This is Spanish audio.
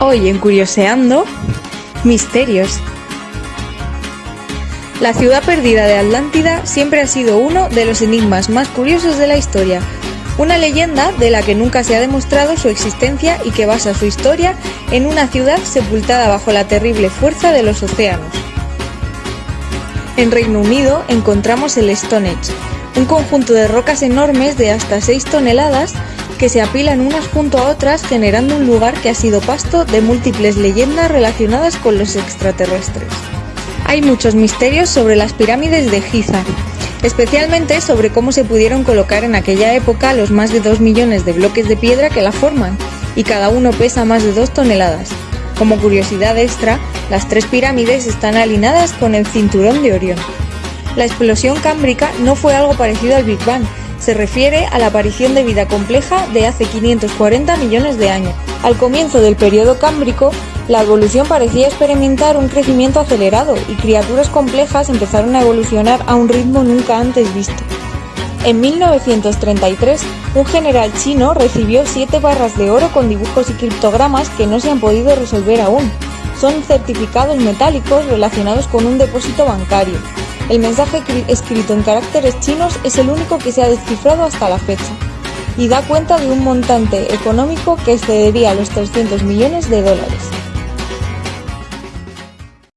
Hoy en Curioseando, misterios. La ciudad perdida de Atlántida siempre ha sido uno de los enigmas más curiosos de la historia. Una leyenda de la que nunca se ha demostrado su existencia y que basa su historia en una ciudad sepultada bajo la terrible fuerza de los océanos. En Reino Unido encontramos el Stonehenge, un conjunto de rocas enormes de hasta 6 toneladas que se apilan unas junto a otras generando un lugar que ha sido pasto de múltiples leyendas relacionadas con los extraterrestres. Hay muchos misterios sobre las pirámides de Giza, especialmente sobre cómo se pudieron colocar en aquella época los más de 2 millones de bloques de piedra que la forman, y cada uno pesa más de 2 toneladas. Como curiosidad extra, las tres pirámides están alineadas con el cinturón de Orión. La explosión cámbrica no fue algo parecido al Big Bang, se refiere a la aparición de vida compleja de hace 540 millones de años. Al comienzo del periodo cámbrico, la evolución parecía experimentar un crecimiento acelerado y criaturas complejas empezaron a evolucionar a un ritmo nunca antes visto. En 1933, un general chino recibió siete barras de oro con dibujos y criptogramas que no se han podido resolver aún. Son certificados metálicos relacionados con un depósito bancario. El mensaje escrito en caracteres chinos es el único que se ha descifrado hasta la fecha y da cuenta de un montante económico que excedería los 300 millones de dólares.